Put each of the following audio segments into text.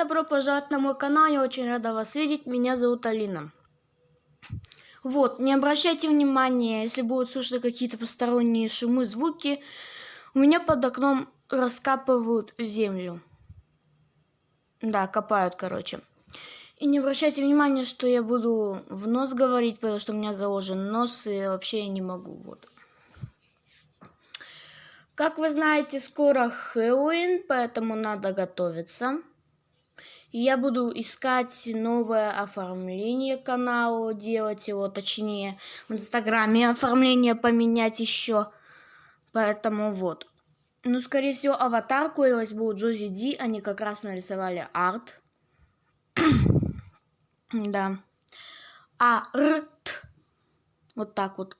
добро пожаловать на мой канал, я очень рада вас видеть, меня зовут Алина. Вот, не обращайте внимания, если будут слышны какие-то посторонние шумы, звуки, у меня под окном раскапывают землю. Да, копают, короче. И не обращайте внимания, что я буду в нос говорить, потому что у меня заложен нос, и вообще я не могу, вот. Как вы знаете, скоро Хэллоуин, поэтому надо готовиться. Я буду искать новое оформление канала, делать его, точнее, в Инстаграме оформление поменять еще. Поэтому вот. Ну, скорее всего, аватарку я возьму Джози Ди, они как раз нарисовали арт. да. Арт. Вот так вот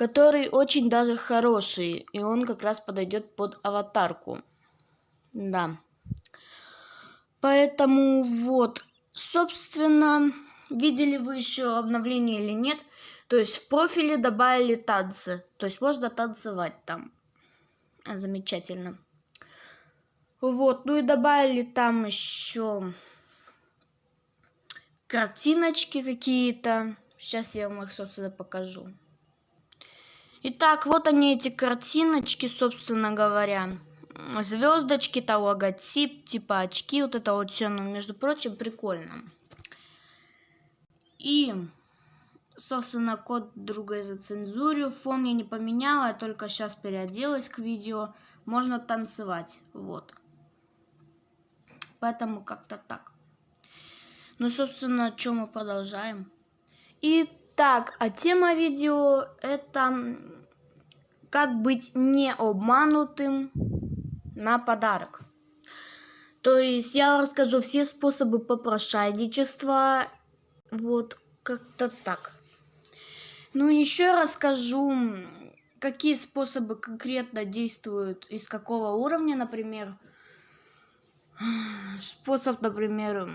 который очень даже хороший, и он как раз подойдет под аватарку. Да. Поэтому вот, собственно, видели вы еще обновление или нет? То есть в профиле добавили танцы, то есть можно танцевать там. Замечательно. Вот, ну и добавили там еще картиночки какие-то. Сейчас я вам их, собственно, покажу. Итак, вот они эти картиночки, собственно говоря. Звездочки, то логотип, типа очки, вот это вот все, ну, между прочим, прикольно. И, собственно, код другой зацензурю. Фон я не поменяла, я только сейчас переоделась к видео. Можно танцевать, вот. Поэтому как-то так. Ну, собственно, что мы продолжаем. И так, а тема видео это как быть не обманутым на подарок. То есть я расскажу все способы попрошайничества, вот как-то так. Ну еще расскажу, какие способы конкретно действуют, из какого уровня, например. Способ, например,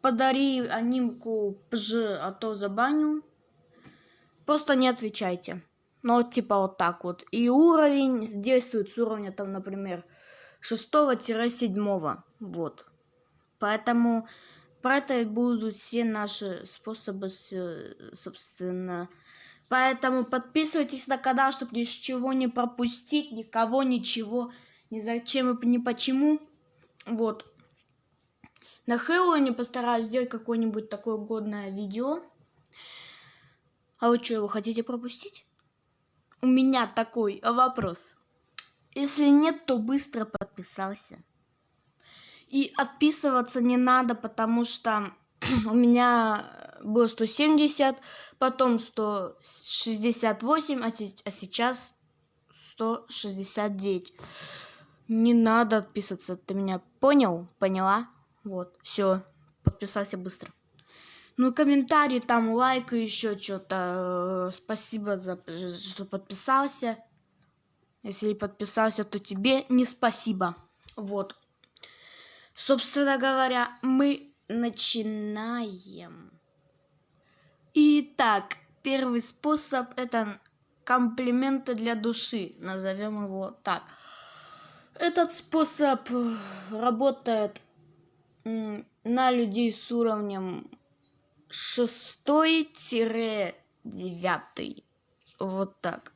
подари анимку пж, а то забаню. Просто не отвечайте. Ну, вот типа вот так вот. И уровень действует с уровня, там, например, 6-7. Вот. Поэтому про это и будут все наши способы, собственно. Поэтому подписывайтесь на канал, чтобы ничего не пропустить, никого, ничего, ни зачем и ни почему. Вот. На Хэллоуине постараюсь сделать какое-нибудь такое годное видео. А вы что, его хотите пропустить? У меня такой вопрос. Если нет, то быстро подписался. И отписываться не надо, потому что у меня было 170, потом 168, а, а сейчас 169. Не надо отписываться, ты меня понял? Поняла? Вот, все, подписался быстро. Ну, комментарий, там, лайк и еще что-то. Э, спасибо за что подписался. Если подписался, то тебе не спасибо. Вот. Собственно говоря, мы начинаем. Итак, первый способ это комплименты для души. Назовем его так. Этот способ работает на людей с уровнем шестой-девятый. Вот так.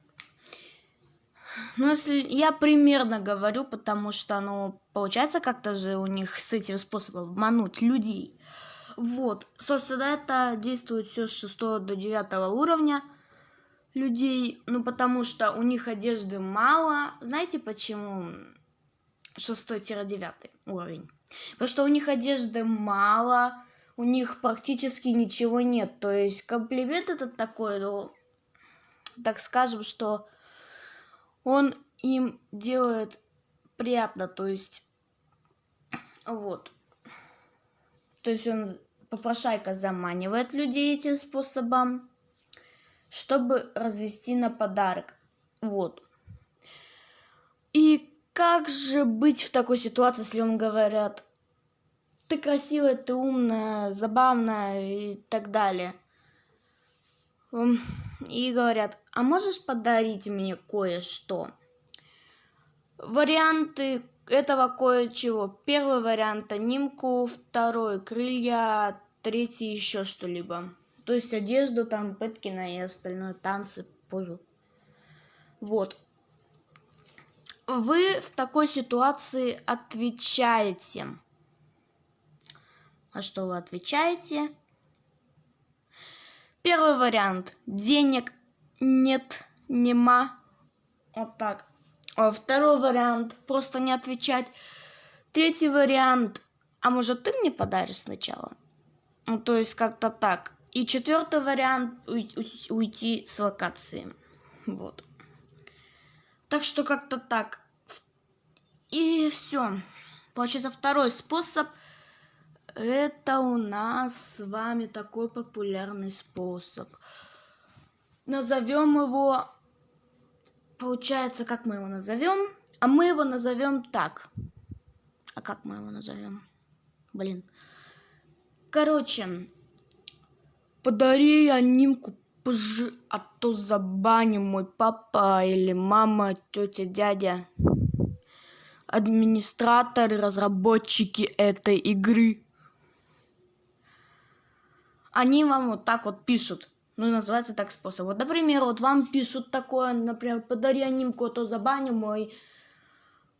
Ну, если я примерно говорю, потому что, ну, получается как-то же у них с этим способом обмануть людей. Вот, собственно, это действует все с 6 до 9 уровня людей, ну, потому что у них одежды мало. Знаете, почему 6-9 уровень? Потому что у них одежды мало, у них практически ничего нет. То есть комплимент этот такой, ну, так скажем, что он им делает приятно, то есть вот. То есть он, попрошайка заманивает людей этим способом, чтобы развести на подарок. Вот. И как же быть в такой ситуации, если вам говорят, ты красивая, ты умная, забавная и так далее. И говорят, а можешь подарить мне кое-что? Варианты этого кое-чего. Первый вариант анимку, второй крылья, третий еще что-либо. То есть одежду, там, Пэткина и остальное, танцы, позу. Вот. Вы в такой ситуации отвечаете. А что вы отвечаете? Первый вариант. Денег нет, нема. Вот так. А второй вариант. Просто не отвечать. Третий вариант. А может ты мне подаришь сначала? Ну, то есть как-то так. И четвертый вариант уйти с локации. Вот. Так что как-то так. И все. Получается, второй способ. Это у нас с вами такой популярный способ. Назовем его... Получается, как мы его назовем? А мы его назовем так. А как мы его назовем? Блин. Короче, Подари анимку позже, а то забаним мой папа или мама, тетя, дядя. Администраторы, разработчики этой игры. Они вам вот так вот пишут. Ну называется так способ. Вот, например, вот вам пишут такое, например, подари анимку, а то забаним мой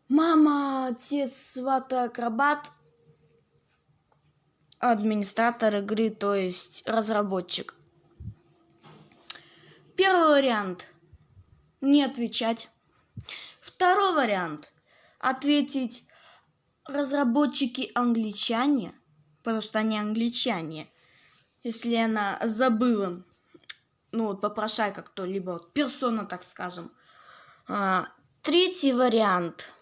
мама, отец, свата, акробат администратор игры, то есть разработчик. Первый вариант – не отвечать. Второй вариант – ответить разработчики англичане, потому что они англичане. Если она забыла, ну вот попрошайка кто-либо, вот персона, так скажем. А, третий вариант –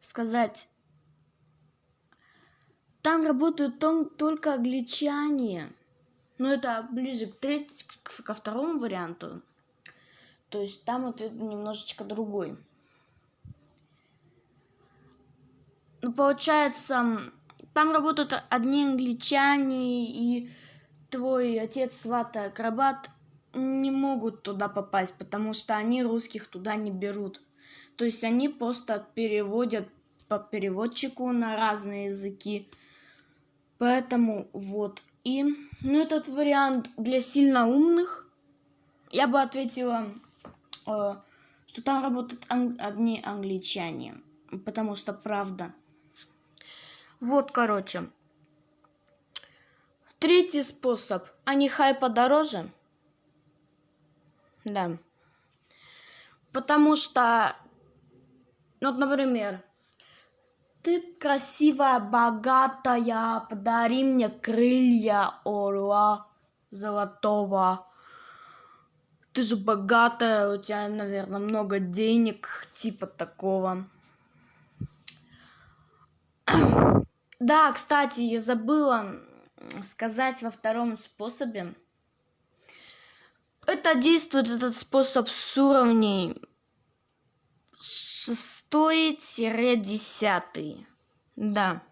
сказать там работают только англичане. Но это ближе к треть, ко второму варианту. То есть там ответ немножечко другой. Ну, получается, там работают одни англичане, и твой отец, свата, акробат не могут туда попасть, потому что они русских туда не берут. То есть они просто переводят по переводчику на разные языки. Поэтому вот. И, ну, этот вариант для сильно умных. Я бы ответила, э, что там работают ан- одни англичане. Потому что правда. Вот, короче. Третий способ. Они хай подороже. Да. Потому что, вот, например, ты красивая, богатая, подари мне крылья орла золотого. Ты же богатая, у тебя, наверное, много денег, типа такого. Да, кстати, я забыла сказать во втором способе. Это действует этот способ с уровней шестой-десятый. Да.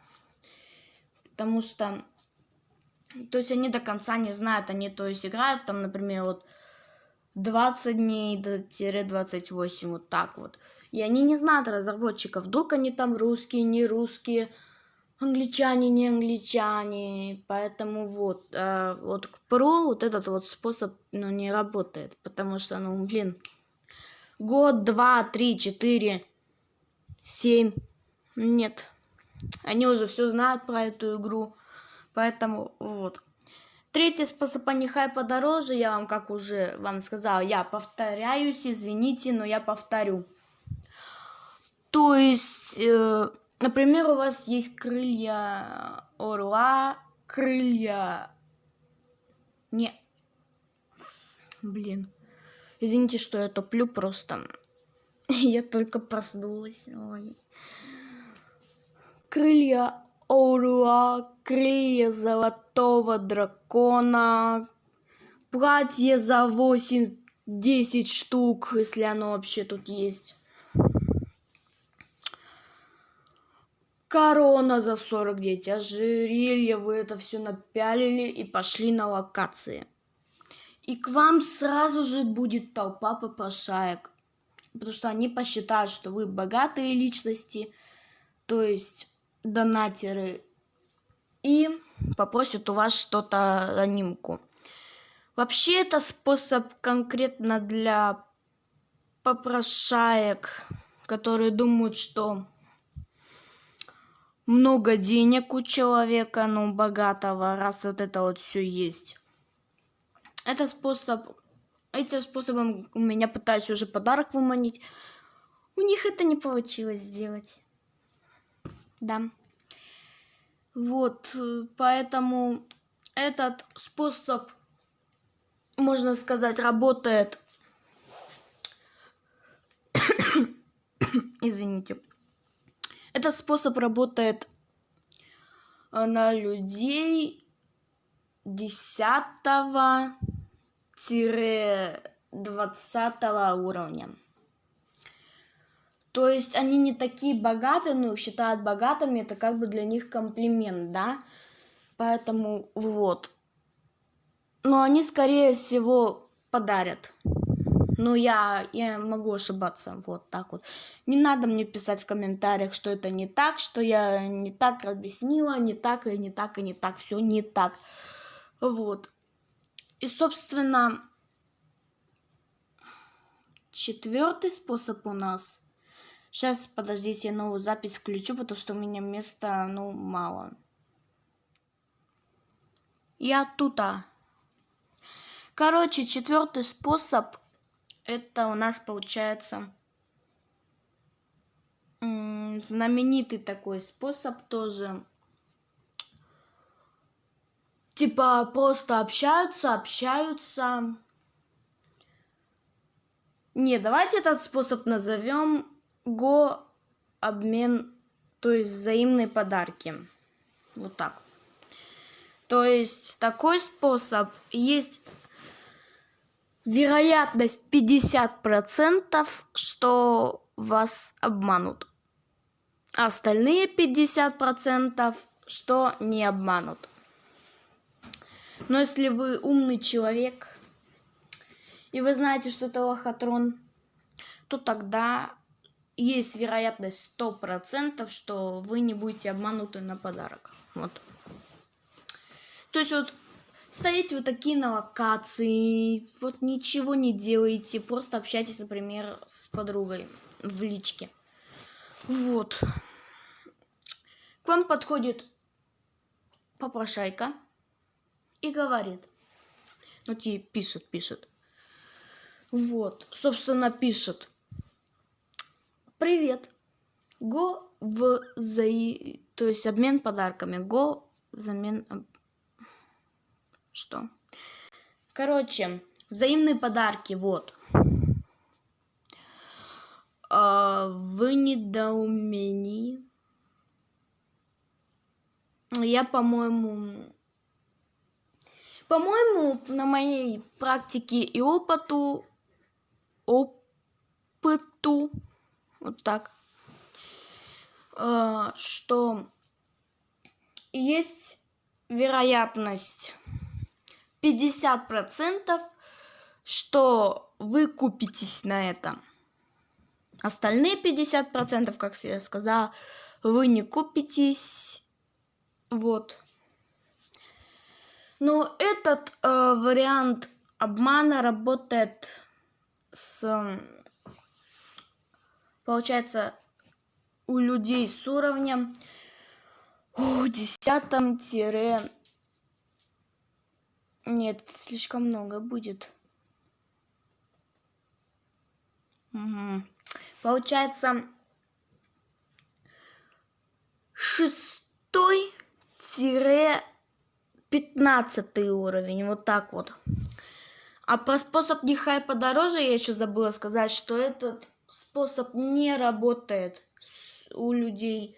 Потому что... То есть они до конца не знают, они то есть играют там, например, вот 20 дней до 28, вот так вот. И они не знают разработчиков, вдруг они там русские, не русские, англичане, не англичане. Поэтому вот, э, вот к про вот этот вот способ, ну, не работает, потому что, ну, блин, год, два, три, четыре, семь. Нет. Они уже все знают про эту игру. Поэтому вот. Третий способ анихай подороже, я вам, как уже вам сказала, я повторяюсь, извините, но я повторю. То есть, э, например, у вас есть крылья орла, крылья... Не. Блин. Извините, что я топлю просто. Я только проснулась. Ой. Крылья орла, крылья золотого дракона, платье за 8-10 штук, если оно вообще тут есть. Корона за 49, ожерелье, вы это все напялили и пошли на локации. И к вам сразу же будет толпа попрошаек. потому что они посчитают, что вы богатые личности, то есть донатеры, и попросят у вас что-то анимку. Вообще это способ конкретно для попрошаек, которые думают, что много денег у человека, ну, богатого, раз вот это вот все есть. Это способ, этим способом у меня пытаюсь уже подарок выманить. У них это не получилось сделать. Да. Вот, поэтому этот способ, можно сказать, работает. Извините. Этот способ работает э, на людей 10-20 уровня. То есть они не такие богатые, но их считают богатыми, это как бы для них комплимент, да? Поэтому вот. Но они, скорее всего, подарят. Ну, я, я могу ошибаться, вот так вот. Не надо мне писать в комментариях, что это не так, что я не так объяснила, не так и не так и не так, все не так. Вот. И, собственно, четвертый способ у нас. Сейчас, подождите, я новую запись включу, потому что у меня места, ну, мало. Я тута. Короче, четвертый способ это у нас получается знаменитый такой способ тоже. Типа просто общаются, общаются. Не, давайте этот способ назовем го обмен, то есть взаимные подарки. Вот так. То есть такой способ есть вероятность 50%, что вас обманут. А остальные 50%, что не обманут. Но если вы умный человек, и вы знаете, что это лохотрон, то тогда есть вероятность 100%, что вы не будете обмануты на подарок. Вот. То есть вот Стоите вот такие на локации, вот ничего не делаете, просто общайтесь, например, с подругой в личке. Вот. К вам подходит попрошайка и говорит. Ну, тебе пишет, пишет. Вот, собственно, пишет. Привет. Го в за... То есть обмен подарками. Го замен что. Короче, взаимные подарки, вот. А, в недоумении. Я, по-моему... По-моему, на моей практике и опыту... Опыту... Вот так. А, что есть вероятность 50%, что вы купитесь на это. Остальные 50%, как я сказала, вы не купитесь. Вот. Но этот э, вариант обмана работает с, получается, у людей с уровнем 10 нет, слишком много будет. Угу. Получается, шестой тире пятнадцатый уровень. Вот так вот. А про способ нехай подороже я еще забыла сказать, что этот способ не работает у людей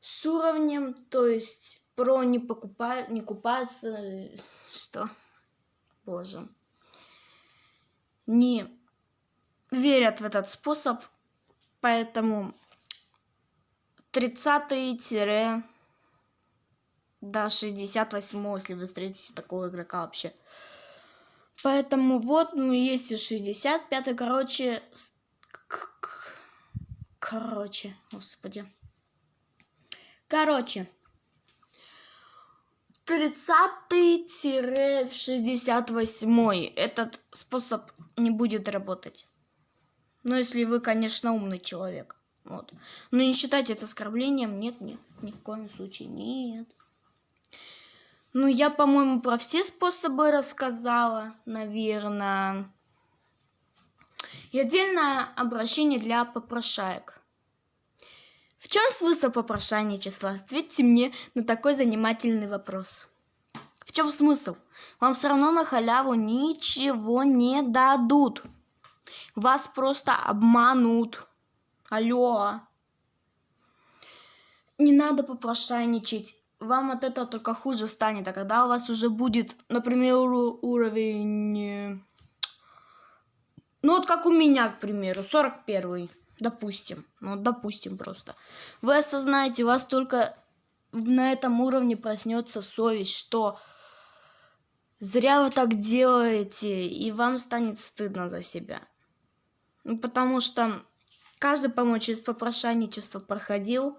с уровнем, то есть про не покупают, не купаются что? Боже. Не верят в этот способ, поэтому 30 до 68 если вы встретите такого игрока вообще. Поэтому вот, ну, есть и 65 короче, Короче, господи. Короче. 30-68 этот способ не будет работать. Ну, если вы, конечно, умный человек. Вот. Но не считайте это оскорблением. Нет, нет, ни в коем случае нет. Ну, я, по-моему, про все способы рассказала, наверное. И отдельное обращение для попрошаек. В чем смысл попрошайничества? Ответьте мне на такой занимательный вопрос. В чем смысл? Вам все равно на халяву ничего не дадут. Вас просто обманут. Алло. Не надо попрошайничать. Вам от этого только хуже станет. А когда у вас уже будет, например, уровень... Ну вот как у меня, к примеру, 41 допустим, ну допустим просто. Вы осознаете, у вас только на этом уровне проснется совесть, что зря вы так делаете, и вам станет стыдно за себя. Ну, потому что каждый, по-моему, через попрошайничество проходил.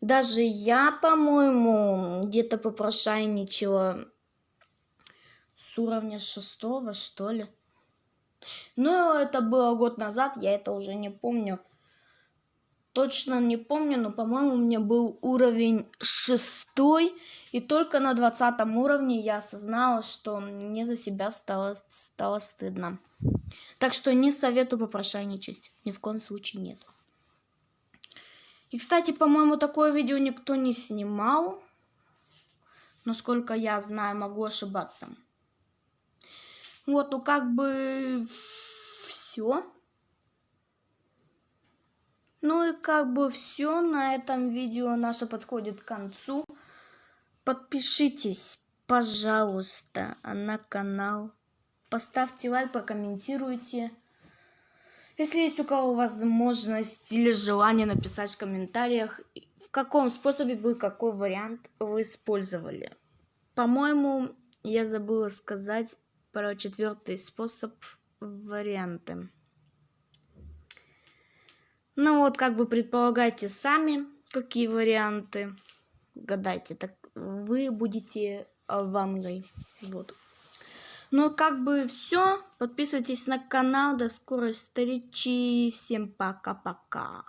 Даже я, по-моему, где-то попрошайничала с уровня шестого, что ли. Ну, это было год назад, я это уже не помню. Точно не помню, но, по-моему, у меня был уровень шестой. И только на двадцатом уровне я осознала, что мне за себя стало, стало стыдно. Так что не советую попрошайничать. Ни в коем случае нет. И, кстати, по-моему, такое видео никто не снимал. Насколько я знаю, могу ошибаться. Вот, ну как бы все. Ну и как бы все на этом видео наше подходит к концу. Подпишитесь, пожалуйста, на канал. Поставьте лайк, прокомментируйте. Если есть у кого возможность или желание написать в комментариях, в каком способе был какой вариант вы использовали. По-моему, я забыла сказать про четвертый способ варианты. Ну вот, как вы предполагаете сами, какие варианты. Гадайте, так вы будете вангой. Вот. Ну, как бы все. Подписывайтесь на канал. До скорой встречи. Всем пока-пока.